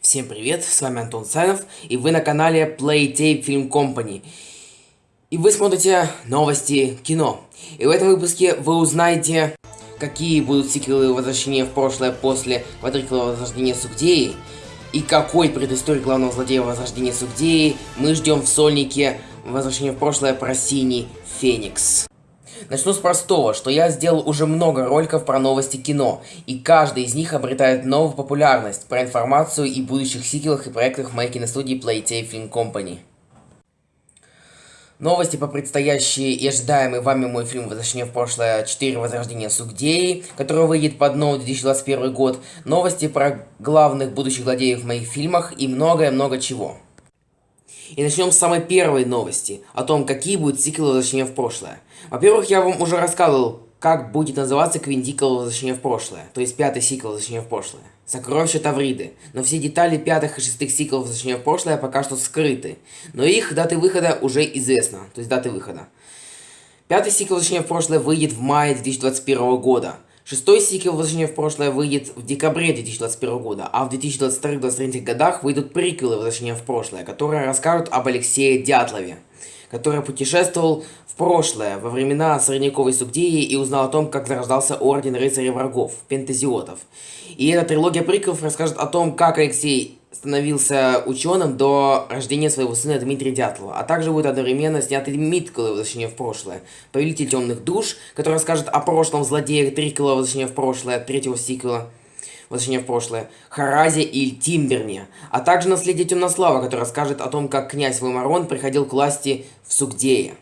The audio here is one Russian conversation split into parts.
Всем привет, с вами Антон Саев, и вы на канале Playtape Film Company. И вы смотрите новости кино. И в этом выпуске вы узнаете, какие будут сиквелы возвращения в прошлое после квадрикла возрождения Сугдеи, и какой предыстории главного злодея возрождения Сугдеи мы ждем в сольнике возвращения в прошлое про Синий Феникс. Начну с простого, что я сделал уже много роликов про новости кино, и каждый из них обретает новую популярность про информацию и будущих сиквелах и проектах в моей киностудии Playtape Film Company. Новости по предстоящей и ожидаемый вами мой фильм «Возвращение в прошлое 4. Возрождение Сугдеи», который выйдет под новый 2021 год, новости про главных будущих злодеев в моих фильмах и многое-много чего. И начнем с самой первой новости, о том, какие будут сиквелы «Возвращения в прошлое». Во-первых, я вам уже рассказывал, как будет называться Квиндикл «Возвращение в прошлое», то есть пятый сиквел «Возвращение в прошлое». Сокровища Тавриды. Но все детали пятых и шестых сиквелов «Возвращения в прошлое» пока что скрыты. Но их даты выхода уже известно, то есть даты выхода. Пятый сиквел «Возвращение в прошлое» выйдет в мае 2021 года. Шестой сиквел «Возвращение в прошлое» выйдет в декабре 2021 года, а в 2022-2023 годах выйдут приквелы «Возвращения в прошлое», которые расскажут об Алексее Дятлове, который путешествовал в прошлое, во времена средневековой Сугдеи и узнал о том, как зарождался Орден Рыцарей Врагов, Пентазиотов. И эта трилогия приквелов расскажет о том, как Алексей становился ученым до рождения своего сына Дмитрия Дятлова, а также будет одновременно сняты Миткалы «Возвращение в прошлое», Повелитель темных душ, который расскажет о прошлом злодеях Трикола «Возвращение в прошлое», третьего сиквела, «Возвращение в прошлое», Харазе и Тимберне, а также наследие Темнослава, который расскажет о том, как князь Вымарон приходил к власти в Сугдее.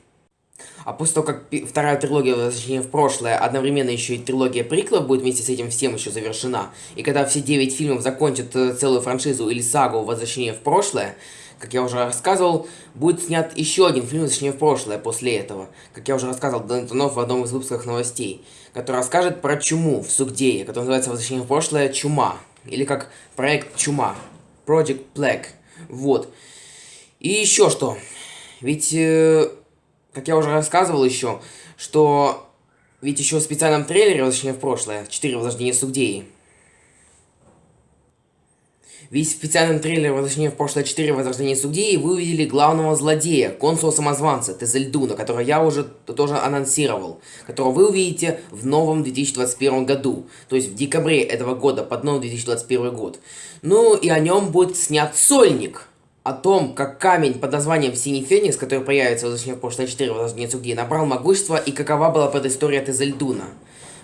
А после того, как вторая трилогия «Возвращение в прошлое», одновременно еще и трилогия приклов будет вместе с этим всем еще завершена, и когда все девять фильмов закончат э, целую франшизу или сагу «Возвращение в прошлое», как я уже рассказывал, будет снят еще один фильм «Возвращение в прошлое» после этого, как я уже рассказывал Донтонов в одном из выпусков новостей, который расскажет про чуму в Сугдее, который называется «Возвращение в прошлое. Чума», или как проект «Чума», Project Black, вот. И еще что, ведь... Э как я уже рассказывал еще, что ведь еще в специальном трейлере «Возвращение в прошлое» 4 Возрождение Сугдеи. Ведь в специальном трейлере «Возвращение в прошлое 4 Возрождение Сугдеи» вы увидели главного злодея, консула-самозванца Тезельдуна, которого я уже тоже анонсировал, которого вы увидите в новом 2021 году, то есть в декабре этого года, под новый 2021 год. Ну и о нем будет снят сольник, о том, как камень под названием Синий Феникс, который появится в «Возвращение в прошлое 4» в «Возвращение Цуги», набрал могущество и какова была предыстория Тезельдуна.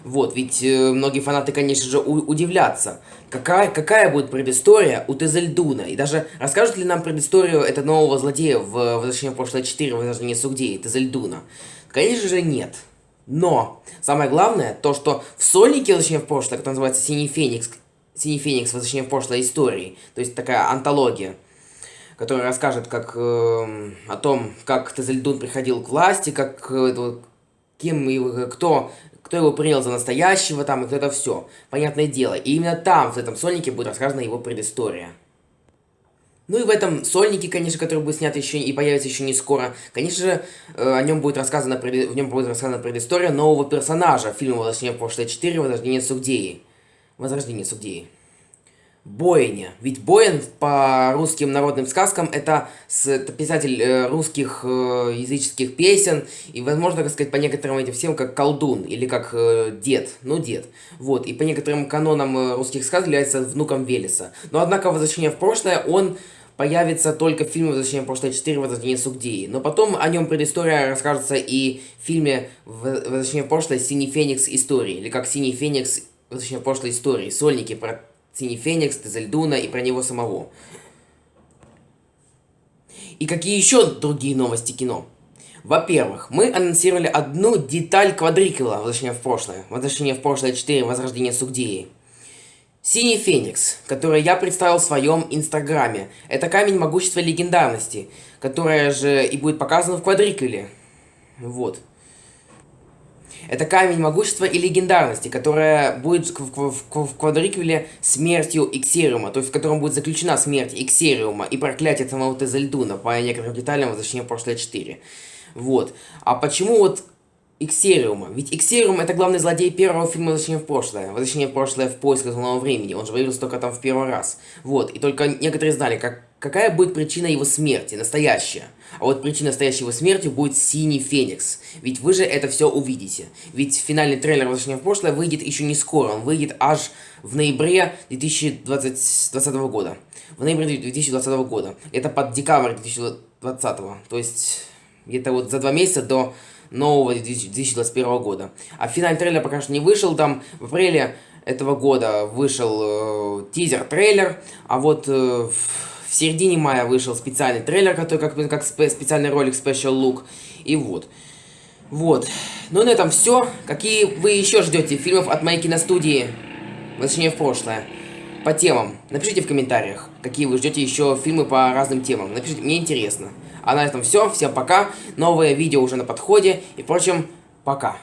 Вот, ведь э, многие фанаты, конечно же, удивлятся, какая, какая будет предыстория у Тезельдуна, и даже расскажут ли нам предысторию этого нового злодея в «Возвращение в прошлое 4» в «Возвращение Сугдеи», Тезельдуна? Конечно же, нет. Но, самое главное, то, что в сольнике «Возвращение в прошлое», который называется «Синий Феникс», «Синий Феникс. Возвращение в прошлое истории», то есть такая антология, который расскажет как, э, о том, как Тезельдун приходил к власти, как э, кем его, кто, кто его принял за настоящего там, и кто это все. Понятное дело. И именно там, в этом сольнике, будет рассказана его предыстория. Ну и в этом сольнике, конечно, который будет снят еще и появится еще не скоро, конечно же, э, о нем будет рассказана, в нем будет рассказана предыстория нового персонажа фильма «Возвращение в прошлое 4. Возрождение Сугдеи». Возрождение Сугдеи. Бойня. Ведь Боин по русским народным сказкам это, с, это писатель э, русских э, языческих песен, и, возможно, так сказать, по некоторым этим всем как колдун, или как э, дед, ну дед. Вот, и по некоторым канонам э, русских сказок является внуком Велеса. Но, однако, возвращение в прошлое, он появится только в фильме «Возвращение в прошлое 4. Возвращение Сугдии». Но потом о нем предыстория расскажется и в фильме «Возвращение в прошлое. Синий Феникс. Истории», или как «Синий Феникс. Возвращение в прошлое. Истории». Сольники про Синий Феникс, Тезельдуна и про него самого. И какие еще другие новости кино? Во-первых, мы анонсировали одну деталь квадриквела «Возвращение в прошлое». «Возвращение в прошлое 4. Возрождение Сугдеи». Синий Феникс, который я представил в своем инстаграме. Это камень могущества легендарности, которая же и будет показана в квадриквеле. Вот. Это камень могущества и легендарности, которая будет в, квадриквеле смертью Иксериума, то есть в котором будет заключена смерть Иксериума и проклятие самого Тезельдуна по некоторым деталям возвращения прошлое 4. Вот. А почему вот Иксериума. Ведь Иксериум это главный злодей первого фильма «Возвращение в прошлое». «Возвращение в прошлое» в поисках нового времени. Он же появился только там в первый раз. Вот. И только некоторые знали, как, какая будет причина его смерти, настоящая. А вот причина настоящей его смерти будет Синий Феникс. Ведь вы же это все увидите. Ведь финальный трейлер «Возвращение в прошлое» выйдет еще не скоро. Он выйдет аж в ноябре 2020 года. В ноябре 2020 года. Это под декабрь 2020. То есть где-то вот за два месяца до нового 2021 года. А финальный трейлер пока что не вышел, там в апреле этого года вышел э, тизер-трейлер, а вот э, в середине мая вышел специальный трейлер, который как, как спе специальный ролик Special Look, и вот. Вот. Ну на этом все. Какие вы еще ждете фильмов от моей киностудии? Возвращение в прошлое. По темам. Напишите в комментариях, какие вы ждете еще фильмы по разным темам. Напишите, мне интересно. А на этом все. Всем пока. Новое видео уже на подходе. И, впрочем, пока.